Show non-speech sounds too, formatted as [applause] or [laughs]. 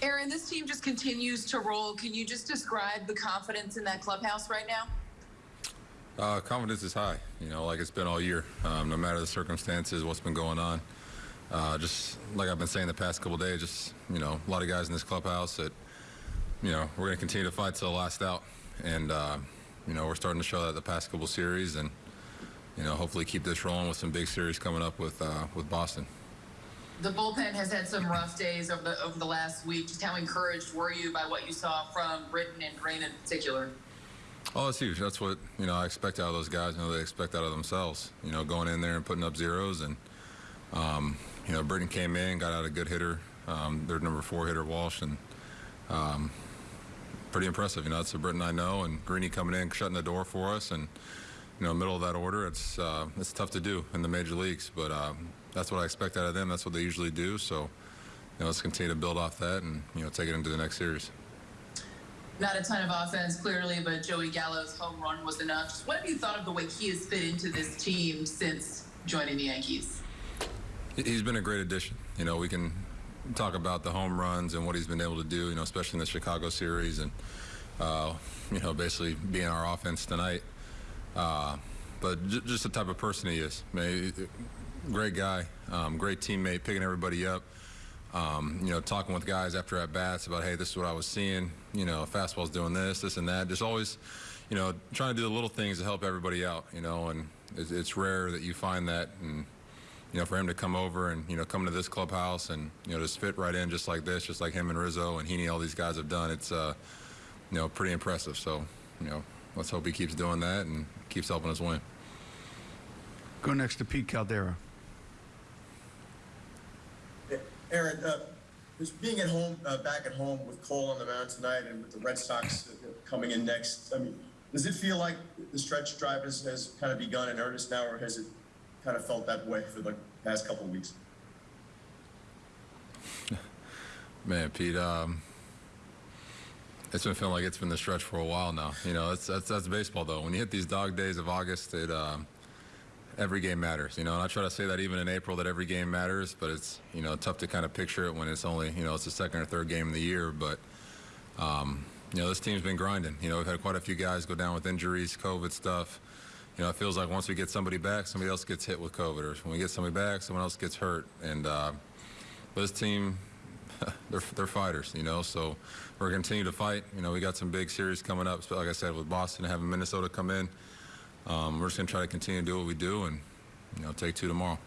Aaron, this team just continues to roll. Can you just describe the confidence in that clubhouse right now? Uh, confidence is high, you know, like it's been all year, um, no matter the circumstances, what's been going on. Uh, just like I've been saying the past couple days, just, you know, a lot of guys in this clubhouse that, you know, we're going to continue to fight till the last out. And, uh, you know, we're starting to show that the past couple series and, you know, hopefully keep this rolling with some big series coming up with, uh, with Boston. The bullpen has had some rough days over the over the last week. Just how encouraged were you by what you saw from Britton and Green in particular? Oh, that's huge. That's what you know I expect out of those guys. You know they expect out of themselves. You know, going in there and putting up zeros, and um, you know Britton came in, got out a good hitter, um, their number four hitter Walsh, and um, pretty impressive. You know, that's the Britton I know, and Greeny coming in, shutting the door for us, and you know, middle of that order, it's uh, it's tough to do in the major leagues, but um, that's what I expect out of them. That's what they usually do. So, you know, let's continue to build off that and you know take it into the next series. Not a ton of offense, clearly, but Joey Gallo's home run was enough. Just what have you thought of the way he has fit into this team since joining the Yankees? He's been a great addition. You know, we can talk about the home runs and what he's been able to do. You know, especially in the Chicago series, and uh, you know, basically being our offense tonight. Uh, but j- just the type of person he is. Great guy, um, great teammate, picking everybody up. Um, you know, talking with guys after at bats about, hey, this is what I was seeing. You know, fastball's doing this, this, and that. Just always, you know, trying to do the little things to help everybody out. You know, and it's, it's rare that you find that. And you know, for him to come over and you know come to this clubhouse and you know just fit right in just like this, just like him and Rizzo and Heaney, all these guys have done. It's uh, you know pretty impressive. So you know, let's hope he keeps doing that and keeps helping us win. Go next to Pete Caldera. Aaron, uh, just being at home, uh, back at home with Cole on the mound tonight and with the Red Sox uh, coming in next, I mean, does it feel like the stretch drive has, has kind of begun in earnest now, or has it kind of felt that way for the past couple of weeks? [laughs] Man, Pete, um, it's been feeling like it's been the stretch for a while now. You know, that's that's, that's baseball though. When you hit these dog days of August, it um, every game matters. You know, and I try to say that even in April that every game matters, but it's you know tough to kind of picture it when it's only you know it's the second or third game of the year. But um, you know, this team's been grinding. You know, we've had quite a few guys go down with injuries, COVID stuff. You know, it feels like once we get somebody back, somebody else gets hit with COVID, or when we get somebody back, someone else gets hurt. And uh, but this team, [laughs] they're they're fighters. You know, so we're going to continue to fight. You know, we got some big series coming up. Like I said, with Boston having Minnesota come in, um, we're just going to try to continue to do what we do and you know take two tomorrow.